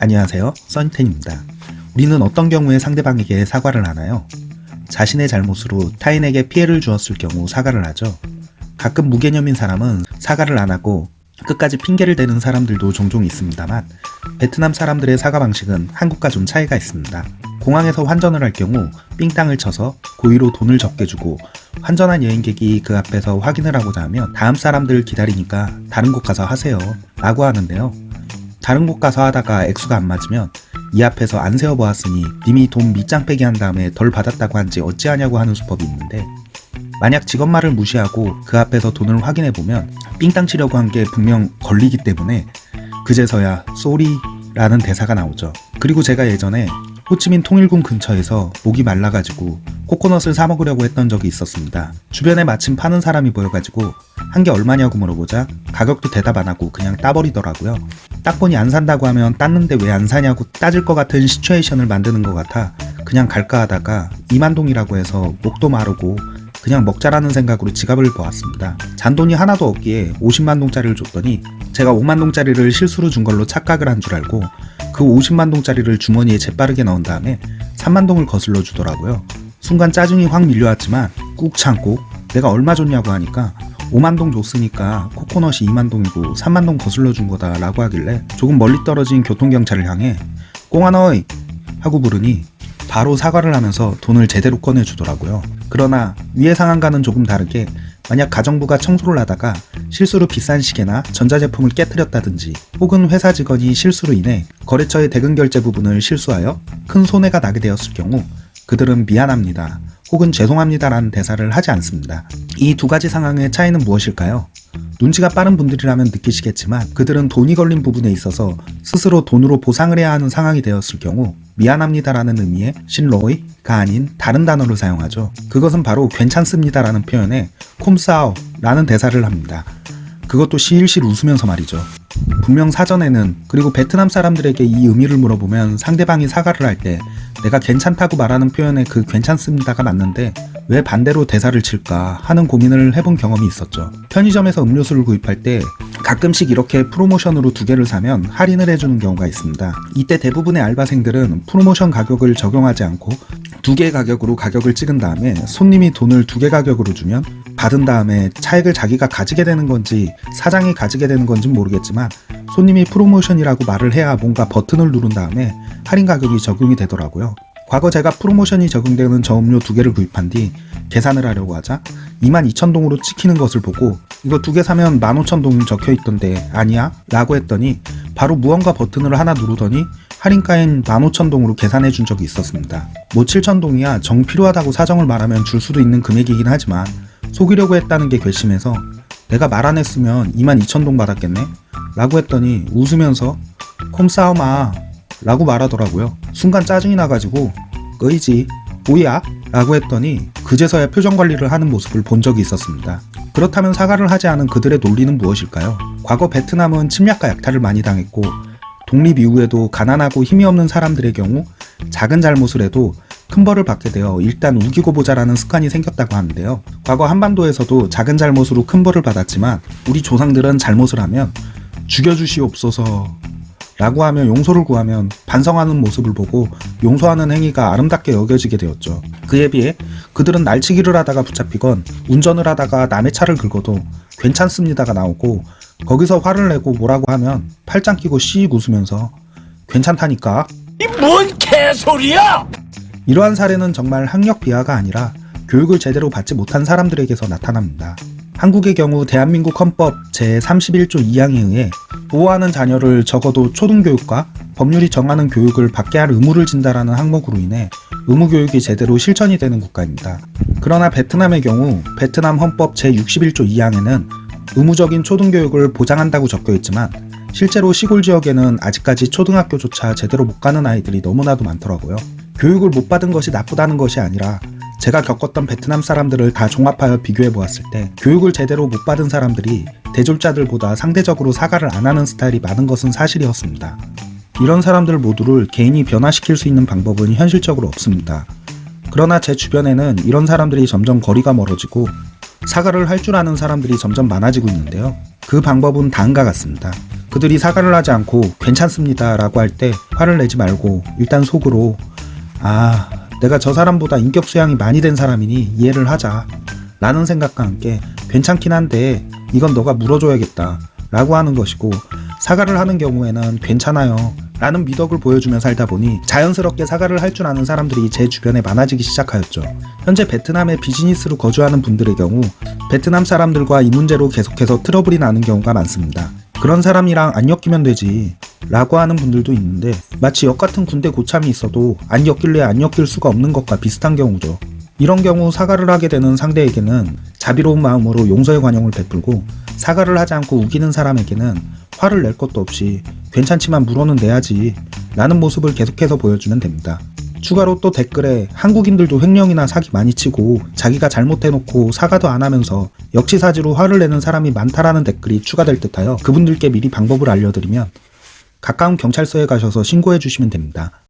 안녕하세요. 써니텐입니다. 우리는 어떤 경우에 상대방에게 사과를 하나요? 자신의 잘못으로 타인에게 피해를 주었을 경우 사과를 하죠. 가끔 무개념인 사람은 사과를 안 하고 끝까지 핑계를 대는 사람들도 종종 있습니다만 베트남 사람들의 사과 방식은 한국과 좀 차이가 있습니다. 공항에서 환전을 할 경우 삥땅을 쳐서 고의로 돈을 적게 주고 환전한 여행객이 그 앞에서 확인을 하고자 하면 다음 사람들 기다리니까 다른 곳 가서 하세요 라고 하는데요 다른 곳 가서 하다가 액수가 안 맞으면 이 앞에서 안 세어보았으니 님이 돈 밑장 빼기 한 다음에 덜 받았다고 한지 어찌하냐고 하는 수법이 있는데 만약 직원 말을 무시하고 그 앞에서 돈을 확인해보면 삥땅 치려고 한 게 분명 걸리기 때문에 그제서야 sorry 라는 대사가 나오죠. 그리고 제가 예전에 호치민 통일궁 근처에서 목이 말라가지고 코코넛을 사 먹으려고 했던 적이 있었습니다. 주변에 마침 파는 사람이 보여가지고 한게 얼마냐고 물어보자 가격도 대답 안 하고 그냥 따버리더라고요. 딱 보니 안 산다고 하면 땄는데 왜 안 사냐고 따질 것 같은 시츄에이션을 만드는 것 같아 그냥 갈까 하다가 이만동이라고 해서 목도 마르고 그냥 먹자라는 생각으로 지갑을 보았습니다. 잔돈이 하나도 없기에 50만동짜리를 줬더니 제가 5만동짜리를 실수로 준 걸로 착각을 한 줄 알고 그 50만동짜리를 주머니에 재빠르게 넣은 다음에 3만동을 거슬러 주더라고요. 순간 짜증이 확 밀려왔지만 꾹 참고 내가 얼마 줬냐고 하니까 5만동 줬으니까 코코넛이 2만동이고 3만동 거슬러 준 거다 라고 하길래 조금 멀리 떨어진 교통경찰을 향해 꽁아너이 하고 부르니 바로 사과를 하면서 돈을 제대로 꺼내주더라고요. 그러나 위의 상황과는 조금 다르게 만약 가정부가 청소를 하다가 실수로 비싼 시계나 전자제품을 깨뜨렸다든지 혹은 회사 직원이 실수로 인해 거래처의 대금 결제 부분을 실수하여 큰 손해가 나게 되었을 경우 그들은 미안합니다 혹은 죄송합니다라는 대사를 하지 않습니다. 이 두 가지 상황의 차이는 무엇일까요? 눈치가 빠른 분들이라면 느끼시겠지만 그들은 돈이 걸린 부분에 있어서 스스로 돈으로 보상을 해야 하는 상황이 되었을 경우 미안합니다라는 의미의 신로이가 아닌 다른 단어를 사용하죠. 그것은 바로 괜찮습니다라는 표현에 콤사오라는 대사를 합니다. 그것도 시일실 웃으면서 말이죠. 분명 사전에는 그리고 베트남 사람들에게 이 의미를 물어보면 상대방이 사과를 할 때 내가 괜찮다고 말하는 표현에 그 괜찮습니다가 맞는데 왜 반대로 대사를 칠까 하는 고민을 해본 경험이 있었죠. 편의점에서 음료수를 구입할 때 가끔씩 이렇게 프로모션으로 두 개를 사면 할인을 해주는 경우가 있습니다. 이때 대부분의 알바생들은 프로모션 가격을 적용하지 않고 두 개 가격으로 가격을 찍은 다음에 손님이 돈을 두 개 가격으로 주면 받은 다음에 차액을 자기가 가지게 되는 건지 사장이 가지게 되는 건지 모르겠지만 손님이 프로모션이라고 말을 해야 뭔가 버튼을 누른 다음에 할인 가격이 적용이 되더라고요. 과거 제가 프로모션이 적용되는 저 음료 두 개를 구입한 뒤 계산을 하려고 하자 22,000동으로 찍히는 것을 보고 이거 두 개 사면 15,000동 적혀 있던데 아니야? 라고 했더니 바로 무언가 버튼을 하나 누르더니 할인가인 15,000동으로 계산해 준 적이 있었습니다. 뭐 7,000동이야 정 필요하다고 사정을 말하면 줄 수도 있는 금액이긴 하지만 속이려고 했다는 게 괘씸해서 내가 말 안 했으면 22,000동 받았겠네? 라고 했더니 웃으면서 콤싸움아 라고 말하더라고요. 순간 짜증이 나가지고 끄이지 뭐야? 라고 했더니 그제서야 표정 관리를 하는 모습을 본 적이 있었습니다. 그렇다면 사과를 하지 않은 그들의 논리는 무엇일까요? 과거 베트남은 침략과 약탈을 많이 당했고 독립 이후에도 가난하고 힘이 없는 사람들의 경우 작은 잘못을 해도 큰 벌을 받게 되어 일단 우기고 보자라는 습관이 생겼다고 하는데요. 과거 한반도에서도 작은 잘못으로 큰 벌을 받았지만 우리 조상들은 잘못을 하면 죽여주시옵소서 라고 하며 용서를 구하면 반성하는 모습을 보고 용서하는 행위가 아름답게 여겨지게 되었죠. 그에 비해 그들은 날치기를 하다가 붙잡히건 운전을 하다가 남의 차를 긁어도 괜찮습니다가 나오고 거기서 화를 내고 뭐라고 하면 팔짱 끼고 씩 웃으면서 괜찮다니까 이 뭔 개소리야! 이러한 사례는 정말 학력 비하가 아니라 교육을 제대로 받지 못한 사람들에게서 나타납니다. 한국의 경우 대한민국 헌법 제31조 2항에 의해 보호하는 자녀를 적어도 초등교육과 법률이 정하는 교육을 받게 할 의무를 진다라는 항목으로 인해 의무교육이 제대로 실천이 되는 국가입니다. 그러나 베트남의 경우 베트남 헌법 제61조 2항에는 의무적인 초등교육을 보장한다고 적혀 있지만 실제로 시골 지역에는 아직까지 초등학교조차 제대로 못 가는 아이들이 너무나도 많더라고요. 교육을 못 받은 것이 나쁘다는 것이 아니라 제가 겪었던 베트남 사람들을 다 종합하여 비교해 보았을 때 교육을 제대로 못 받은 사람들이 대졸자들보다 상대적으로 사과를 안 하는 스타일이 많은 것은 사실이었습니다. 이런 사람들 모두를 개인이 변화시킬 수 있는 방법은 현실적으로 없습니다. 그러나 제 주변에는 이런 사람들이 점점 거리가 멀어지고 사과를 할 줄 아는 사람들이 점점 많아지고 있는데요. 그 방법은 다음과 같습니다. 그들이 사과를 하지 않고 괜찮습니다 라고 할 때 화를 내지 말고 일단 속으로 아 내가 저 사람보다 인격 수양이 많이 된 사람이니 이해를 하자 라는 생각과 함께 괜찮긴 한데 이건 너가 물어줘야겠다 라고 하는 것이고 사과를 하는 경우에는 괜찮아요 라는 미덕을 보여주며 살다 보니 자연스럽게 사과를 할 줄 아는 사람들이 제 주변에 많아지기 시작하였죠. 현재 베트남에 비즈니스로 거주하는 분들의 경우 베트남 사람들과 이 문제로 계속해서 트러블이 나는 경우가 많습니다. 그런 사람이랑 안 엮이면 되지 라고 하는 분들도 있는데 마치 역 같은 군대 고참이 있어도 안 엮일래 안 엮일 수가 없는 것과 비슷한 경우죠. 이런 경우 사과를 하게 되는 상대에게는 자비로운 마음으로 용서의 관용을 베풀고 사과를 하지 않고 우기는 사람에게는 화를 낼 것도 없이 괜찮지만 물어는 내야지 라는 모습을 계속해서 보여주면 됩니다. 추가로 또 댓글에 한국인들도 횡령이나 사기 많이 치고 자기가 잘못해놓고 사과도 안 하면서 역지사지로 화를 내는 사람이 많다라는 댓글이 추가될 듯하여 그분들께 미리 방법을 알려드리면 가까운 경찰서에 가셔서 신고해 주시면 됩니다.